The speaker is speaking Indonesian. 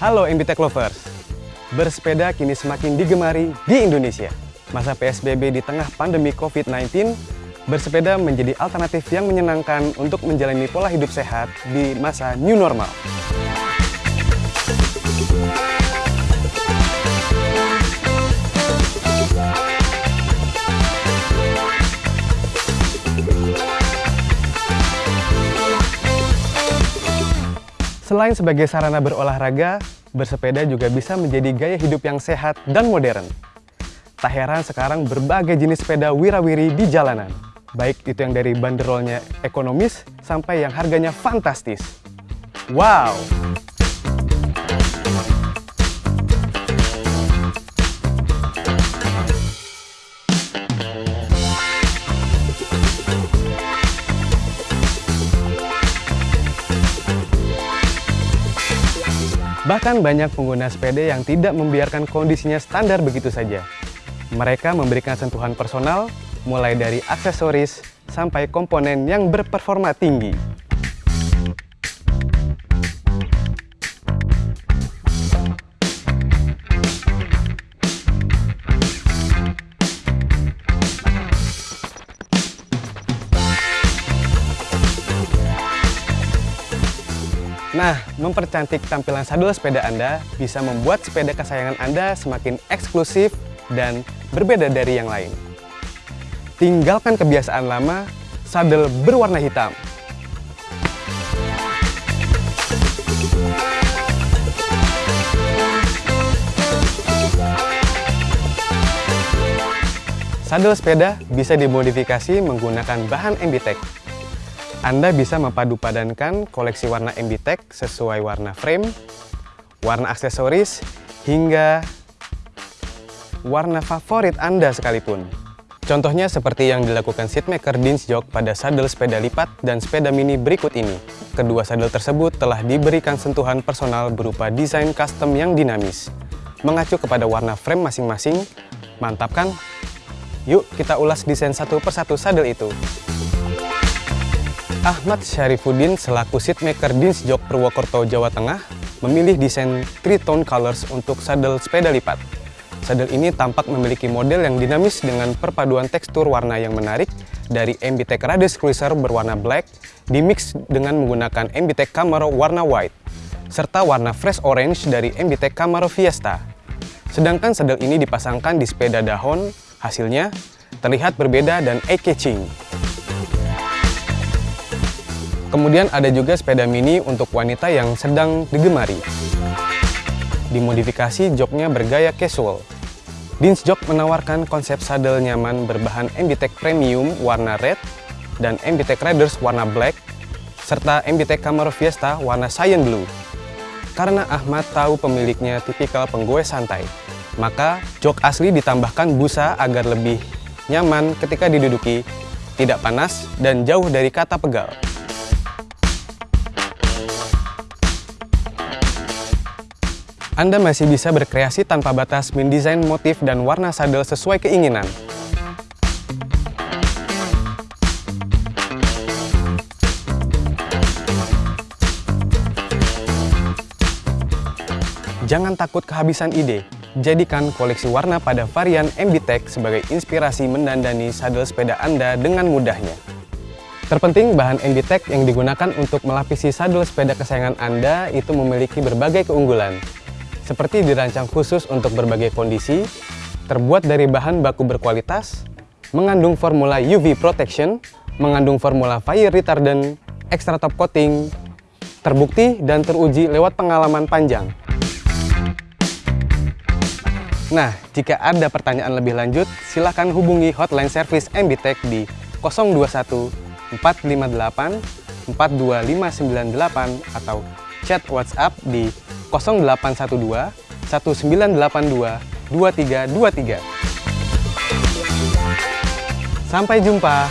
Halo MBTech Lovers, bersepeda kini semakin digemari di Indonesia. Masa PSBB di tengah pandemi COVID-19, bersepeda menjadi alternatif yang menyenangkan untuk menjalani pola hidup sehat di masa new normal. Selain sebagai sarana berolahraga, bersepeda juga bisa menjadi gaya hidup yang sehat dan modern. Tak heran sekarang berbagai jenis sepeda wirawiri di jalanan. Baik itu yang dari banderolnya ekonomis sampai yang harganya fantastis. Wow! Bahkan banyak pengguna sepeda yang tidak membiarkan kondisinya standar begitu saja. Mereka memberikan sentuhan personal, mulai dari aksesoris sampai komponen yang berperforma tinggi. Nah, mempercantik tampilan sadel sepeda Anda bisa membuat sepeda kesayangan Anda semakin eksklusif dan berbeda dari yang lain. Tinggalkan kebiasaan lama, sadel berwarna hitam. Sadel sepeda bisa dimodifikasi menggunakan bahan MBTEK anda bisa mempadu-padankan koleksi warna MBTEK sesuai warna frame, warna aksesoris, hingga warna favorit Anda sekalipun. Contohnya seperti yang dilakukan seatmaker Dinsjok pada sadel sepeda lipat dan sepeda mini berikut ini. Kedua sadel tersebut telah diberikan sentuhan personal berupa desain custom yang dinamis. Mengacu kepada warna frame masing-masing, mantap kan? Yuk kita ulas desain satu persatu sadel itu. Ahmad Syarifuddin selaku seatmaker Dinsjok Purwokerto, Jawa Tengah memilih desain three-tone colors untuk sadel sepeda lipat. Sadel ini tampak memiliki model yang dinamis dengan perpaduan tekstur warna yang menarik dari MBTEK Radius Cruiser berwarna black dimix dengan menggunakan MBTEK Camaro warna white serta warna fresh orange dari MBTEK Camaro Fiesta. Sedangkan sadel ini dipasangkan di sepeda dahon, hasilnya terlihat berbeda dan eye-catching. Kemudian ada juga sepeda mini untuk wanita yang sedang digemari. Dimodifikasi joknya bergaya casual. Dins Jok menawarkan konsep sadel nyaman berbahan MBTEK Premium warna red dan MBTEK Riders warna black, serta MBTEK Camaro Fiesta warna cyan blue. Karena Ahmad tahu pemiliknya tipikal penggoes santai, maka jok asli ditambahkan busa agar lebih nyaman ketika diduduki, tidak panas, dan jauh dari kata pegal. Anda masih bisa berkreasi tanpa batas mendesain motif dan warna sadel sesuai keinginan. Jangan takut kehabisan ide. Jadikan koleksi warna pada varian MBTEK sebagai inspirasi mendandani sadel sepeda Anda dengan mudahnya. Terpenting, bahan MBTEK yang digunakan untuk melapisi sadel sepeda kesayangan Anda itu memiliki berbagai keunggulan, seperti dirancang khusus untuk berbagai kondisi, terbuat dari bahan baku berkualitas, mengandung formula UV protection, mengandung formula fire retardant, extra top coating, terbukti dan teruji lewat pengalaman panjang. Nah, jika ada pertanyaan lebih lanjut, silakan hubungi hotline service MBTech di 021 458 42598 atau chat WhatsApp di 0812 1982 2323. Sampai jumpa.